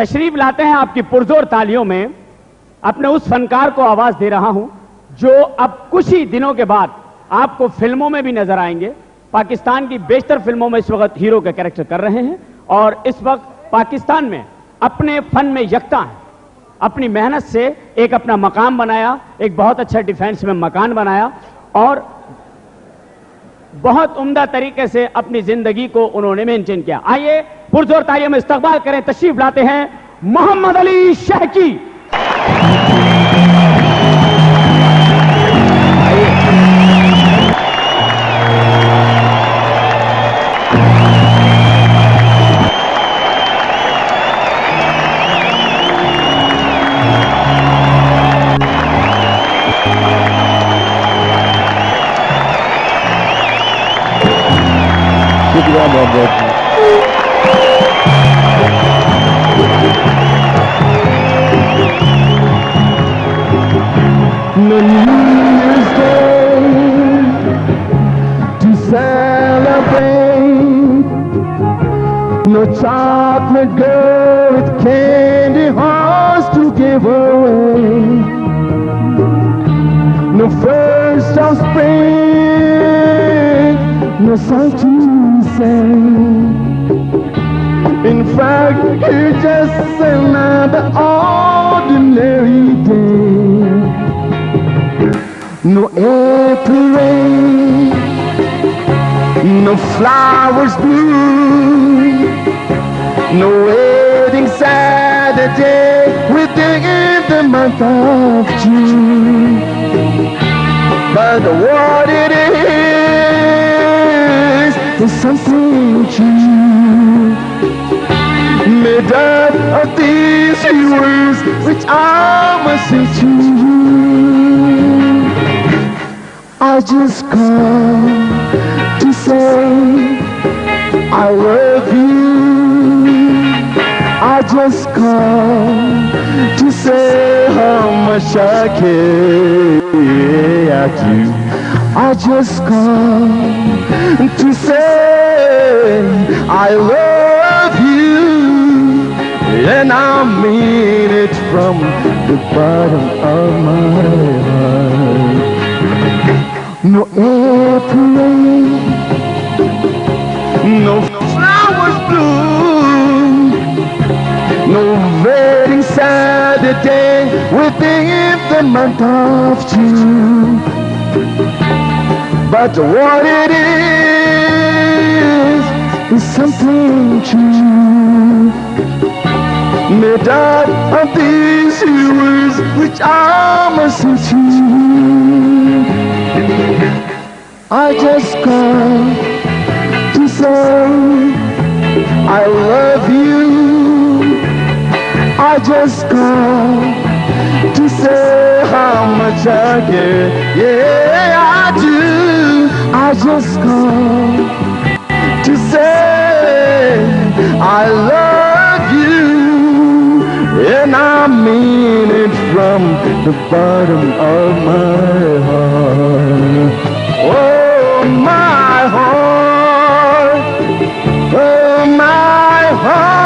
तशरीफ़ लाते हैं आपकी पुरजोर तालियों में। अपने उस फनकार को आवाज़ दे रहा हूँ, जो अब कुछ ही दिनों के बाद आपको फ़िल्मों में भी नज़र आएँगे। पाकिस्तान की बेशतर फ़िल्मों में इस वक्त हीरो का कैरेक्टर कर रहे हैं और इस वक्त पाकिस्तान में अपने फन में यकता हैं। अपनी मेहनत से एक अपना मकाम बनाया, एक बहुत अच्छा डिफेंस में मकान बनाया और बहुत उम्दा तरीके से अपनी ज़िंदगी को उन्होंने मेंटेन किया। आइए पुरजोर तालियों में इस्तकबाल करें, तशरीफ़ लाते हैं मोहम्मद अली शाह की शुक्रिया बहुत बहुत chocolate girl with candy hearts to give away. No first of spring, no song to sing. In fact, you're just another ordinary day. No April rain, no flowers bloom, no wedding Saturday within the month of June. But what it is is something true made up of these few words which I must say to you. I just come to say I love you. Just come to say how much I care at you. I just come to say I love you. And I mean it from the bottom of my heart. No rain, no Saturday within the month of June. But what it is is something true made up of these words which I must you. I just come to say I love you. I just I. Yeah, I do. I just come to say I love you. And I mean it from the bottom of my heart. Oh, my heart. Oh, my heart.